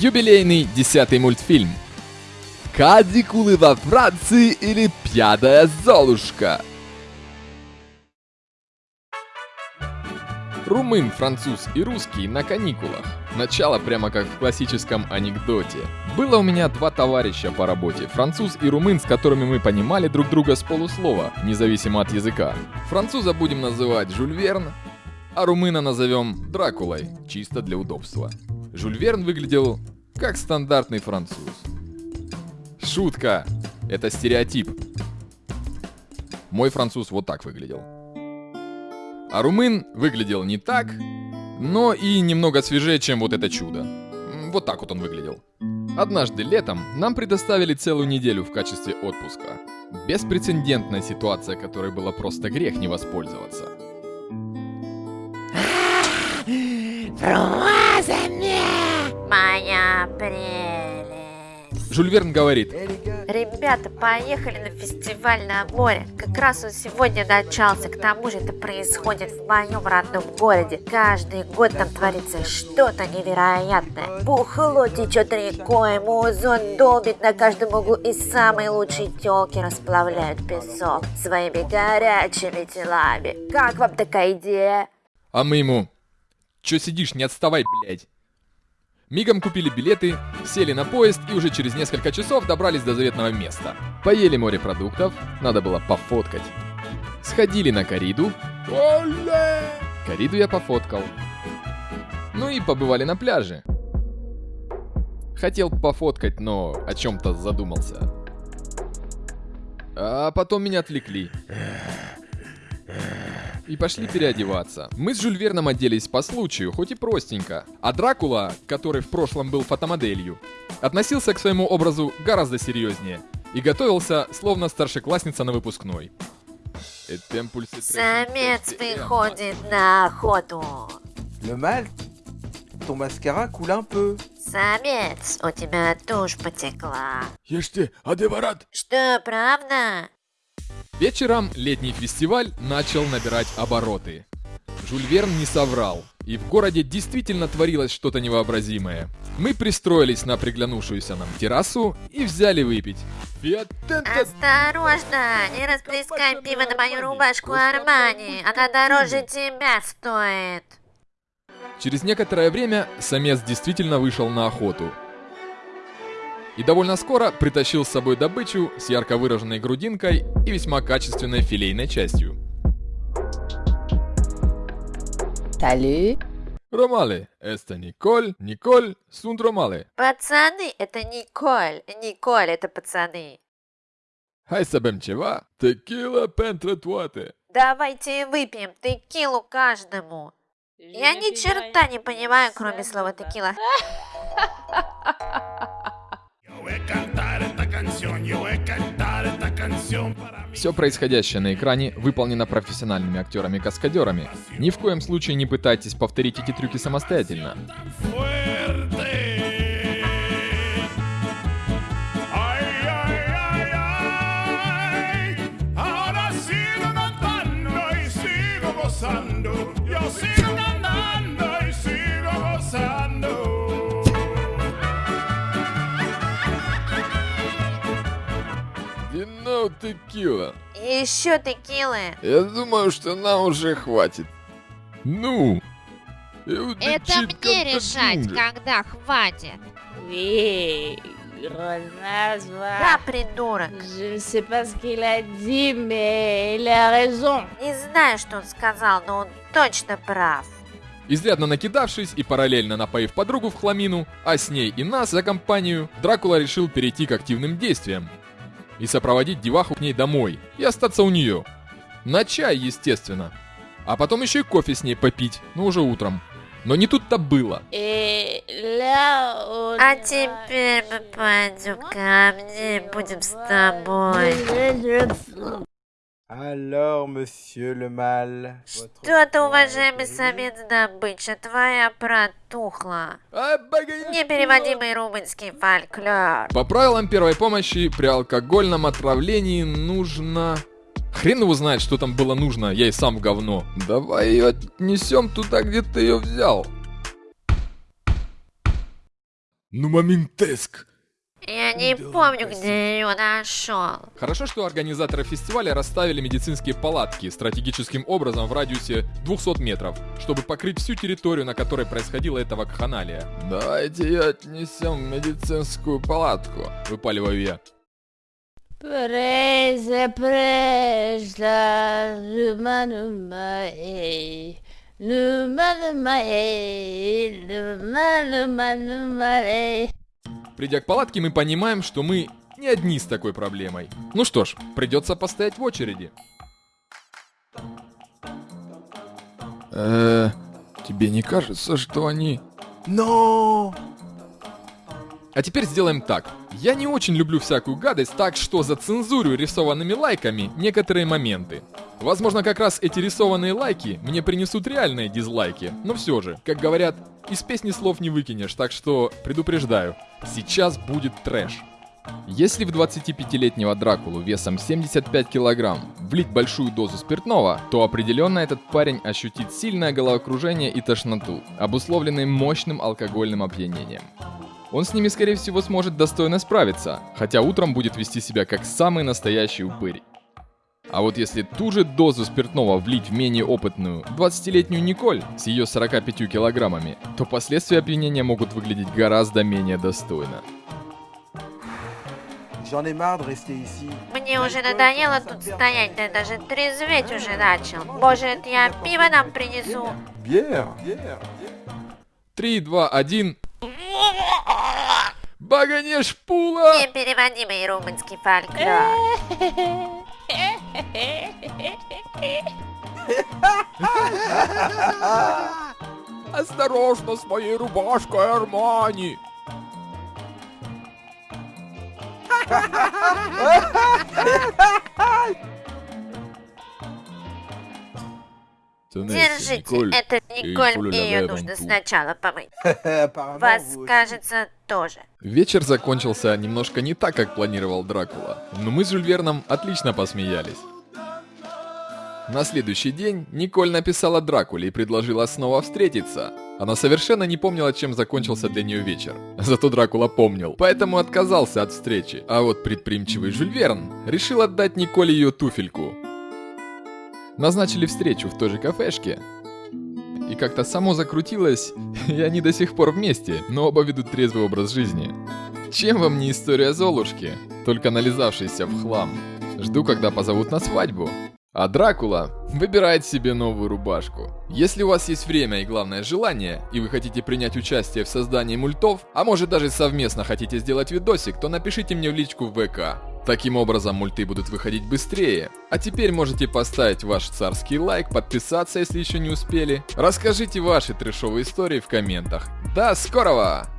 Юбилейный десятый мультфильм. Кадикулы во Франции или пьяная Золушка? Румын, француз и русский на каникулах. Начало прямо как в классическом анекдоте. Было у меня два товарища по работе, француз и румын, с которыми мы понимали друг друга с полуслова, независимо от языка. Француза будем называть Жюль Верн, а румына назовем Дракулой, чисто для удобства. Жюль Верн выглядел как стандартный француз. Шутка! Это стереотип. Мой француз вот так выглядел. А румын выглядел не так, но и немного свежее, чем вот это чудо. Вот так вот он выглядел. Однажды летом нам предоставили целую неделю в качестве отпуска. Беспрецедентная ситуация, которой было просто грех не воспользоваться. Моя прелесть. Жюль Верн говорит, Ребята, поехали на фестиваль на море. Как раз он сегодня начался. К тому же это происходит в моем родном городе. Каждый год там творится что-то невероятное. Бухло течет рекой, музон долбит на каждом углу и самые лучшие телки расплавляют песок своими горячими телами. Как вам такая идея? а мы ему, чё сидишь, не отставай, блядь. Мигом купили билеты, сели на поезд и уже через несколько часов добрались до заветного места. Поели морепродуктов, надо было пофоткать. Сходили на кориду. Кориду я пофоткал. Ну и побывали на пляже. Хотел пофоткать, но о чем-то задумался. А потом меня отвлекли. И пошли переодеваться. Мы с Жюль Верном оделись по случаю, хоть и простенько. А Дракула, который в прошлом был фотомоделью, относился к своему образу гораздо серьезнее и готовился, словно старшеклассница на выпускной. Trece Самец выходит на охоту. Le mal, ton mascara coule un peu. Самец, у тебя тушь потекла. Ешьте, адеварат! Что, правда? Вечером летний фестиваль начал набирать обороты. Жюль Верн не соврал, и в городе действительно творилось что-то невообразимое. Мы пристроились на приглянувшуюся нам террасу и взяли выпить. Осторожно, не расплескай пиво на мою рубашку Армани. Она дороже тебя стоит. Через некоторое время самец действительно вышел на охоту. И довольно скоро притащил с собой добычу с ярко выраженной грудинкой и весьма качественной филейной частью. Salut. Ромале, это Николь, Николь, сунт Ромале. Пацаны, это Николь. Николь, это пацаны. Să bem ceva? Tequila pentru toate. Давайте выпьем текилу каждому. Я ни черта не понимаю, кроме слова текила. Все происходящее на экране выполнено профессиональными актерами-каскадерами. Ни в коем случае не пытайтесь повторить эти трюки самостоятельно. Fuerte. Ay, Текила. Еще текилы. Я думаю, что нам уже хватит. Ну? Это мне решать, когда хватит. Grenaz, Да, придурок. Не знаю, что он сказал, но он точно прав. Изрядно накидавшись и параллельно напоив подругу в хламину, а с ней и нас за компанию, Дракула решил перейти к активным действиям. И сопроводить деваху к ней домой, и остаться у нее. На чай, естественно. А потом еще и кофе с ней попить, но уже утром. Но не тут-то было. On А теперь мы пойдем ко мне, будем с тобой. Alors, monsieur le mal, Что-то, уважаемый самец добыча, твоя протухла. Непереводимый румынский фольклор. По правилам первой помощи при алкогольном отравлении нужно... Хрен его знает, что там было нужно, я и сам в говно. Давай ее отнесем туда, где ты ее взял. Ну моментеск! Я не помню, где ее нашел. Хорошо, что организаторы фестиваля расставили медицинские палатки стратегическим образом в радиусе 200 метров, чтобы покрыть всю территорию, на которой происходила эта вакханалия. Давайте ее отнесем в медицинскую палатку, выпаливаю я. Прeze, прежда, люма, люма, Придя к палатке, мы понимаем, что мы не одни с такой проблемой. Ну что ж, придется постоять в очереди. Э, тебе не кажется, что они... Non А теперь сделаем так. Я не очень люблю всякую гадость, так что зацензурю рисованными лайками некоторые моменты. Возможно, как раз эти рисованные лайки мне принесут реальные дизлайки, но все же, как говорят, из песни слов не выкинешь, так что предупреждаю, сейчас будет трэш. Если в 25-летнего Дракулу весом 75 килограмм влить большую дозу спиртного, то определенно этот парень ощутит сильное головокружение и тошноту, обусловленные мощным алкогольным опьянением. Он с ними, скорее всего, сможет достойно справиться, хотя утром будет вести себя как самый настоящий упырь. А вот если ту же дозу спиртного влить в менее опытную 20-летнюю Николь с ее 45 килограммами, то последствия опьянения могут выглядеть гораздо менее достойно. Мне уже надоело тут стоять, да даже трезветь уже начал. Может, я пиво нам принесу? Bière Bière 3, 2, 1... Баганеш пула! Непереводимый румынский фольклор. Осторожно с моей рубашкой, Армани! Держите, это Николь, и ее нужно сначала помыть. Вас, кажется, тоже. Вечер закончился немножко не так, как планировал Дракула, но мы с Жюль Верном отлично посмеялись. На следующий день Николь написала Дракуле и предложила снова встретиться. Она совершенно не помнила, чем закончился для нее вечер. Зато Дракула помнил, поэтому отказался от встречи. А вот предприимчивый Жюль Верн решил отдать Николь ее туфельку. Назначили встречу в той же кафешке. И как-то само закрутилось, и они до сих пор вместе, но оба ведут трезвый образ жизни. Чем вам не история Золушки, только нализавшейся в хлам? Жду, когда позовут на свадьбу. А Дракула выбирает себе новую рубашку. Если у вас есть время и главное желание, и вы хотите принять участие в создании мультов, а может даже совместно хотите сделать видосик, то напишите мне в личку в ВК. Таким образом, мульты будут выходить быстрее. А теперь можете поставить ваш царский лайк, подписаться, если еще не успели. Расскажите ваши трешовые истории в комментах. До скорого!